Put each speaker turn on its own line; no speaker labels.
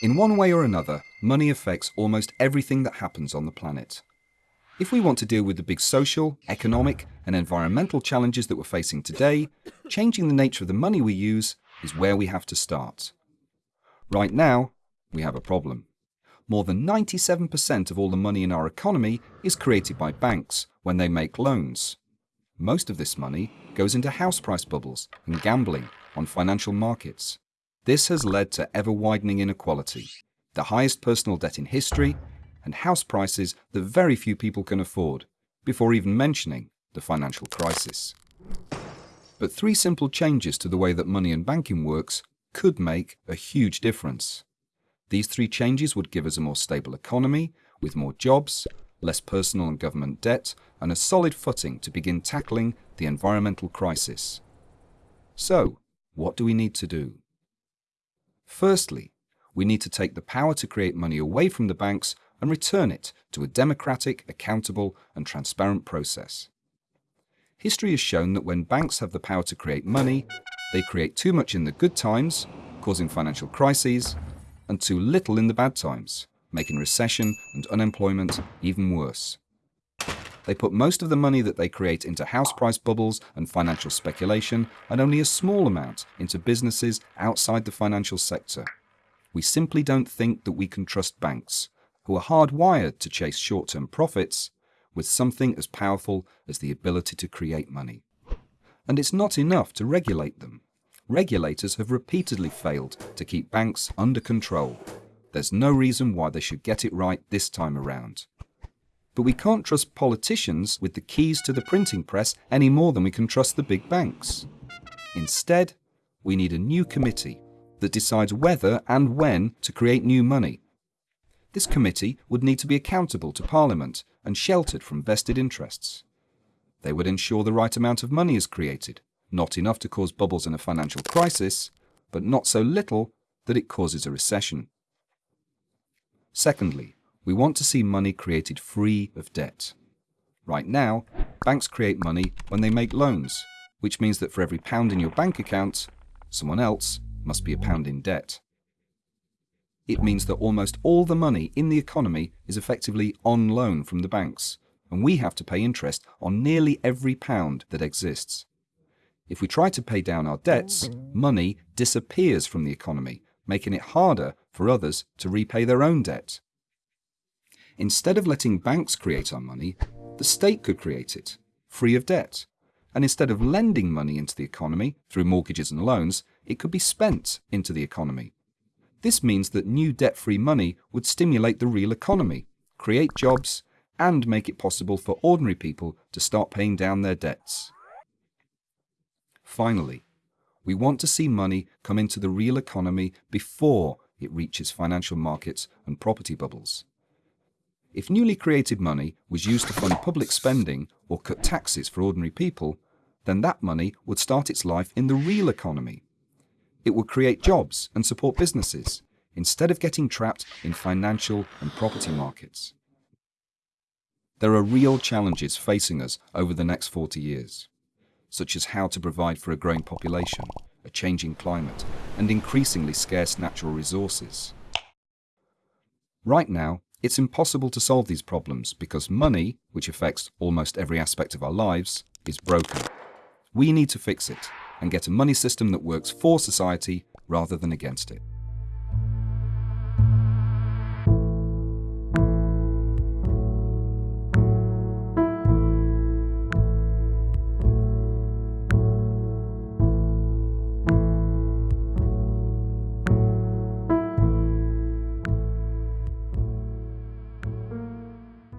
In one way or another, money affects almost everything that happens on the planet. If we want to deal with the big social, economic, and environmental challenges that we're facing today, changing the nature of the money we use is where we have to start. Right now, we have a problem. More than 97% of all the money in our economy is created by banks when they make loans. Most of this money goes into house price bubbles and gambling on financial markets. This has led to ever widening inequality, the highest personal debt in history, and house prices that very few people can afford, before even mentioning the financial crisis. But three simple changes to the way that money and banking works could make a huge difference. These three changes would give us a more stable economy, with more jobs, less personal and government debt, and a solid footing to begin tackling the environmental crisis. So, what do we need to do? Firstly, we need to take the power to create money away from the banks and return it to a democratic, accountable, and transparent process. History has shown that when banks have the power to create money, they create too much in the good times, causing financial crises, and too little in the bad times, making recession and unemployment even worse. They put most of the money that they create into house price bubbles and financial speculation, and only a small amount into businesses outside the financial sector. We simply don't think that we can trust banks, who are hardwired to chase short term profits, with something as powerful as the ability to create money. And it's not enough to regulate them. Regulators have repeatedly failed to keep banks under control. There's no reason why they should get it right this time around. But we can't trust politicians with the keys to the printing press any more than we can trust the big banks. Instead, we need a new committee that decides whether and when to create new money this committee would need to be accountable to Parliament and sheltered from vested interests. They would ensure the right amount of money is created, not enough to cause bubbles in a financial crisis, but not so little that it causes a recession. Secondly, we want to see money created free of debt. Right now, banks create money when they make loans, which means that for every pound in your bank account, someone else must be a pound in debt it means that almost all the money in the economy is effectively on loan from the banks, and we have to pay interest on nearly every pound that exists. If we try to pay down our debts, money disappears from the economy, making it harder for others to repay their own debt. Instead of letting banks create our money, the state could create it, free of debt. And instead of lending money into the economy through mortgages and loans, it could be spent into the economy this means that new debt-free money would stimulate the real economy, create jobs, and make it possible for ordinary people to start paying down their debts. Finally, we want to see money come into the real economy before it reaches financial markets and property bubbles. If newly created money was used to fund public spending or cut taxes for ordinary people, then that money would start its life in the real economy it would create jobs and support businesses instead of getting trapped in financial and property markets. There are real challenges facing us over the next 40 years, such as how to provide for a growing population, a changing climate, and increasingly scarce natural resources. Right now, it's impossible to solve these problems because money, which affects almost every aspect of our lives, is broken. We need to fix it and get a money system that works for society rather than against it.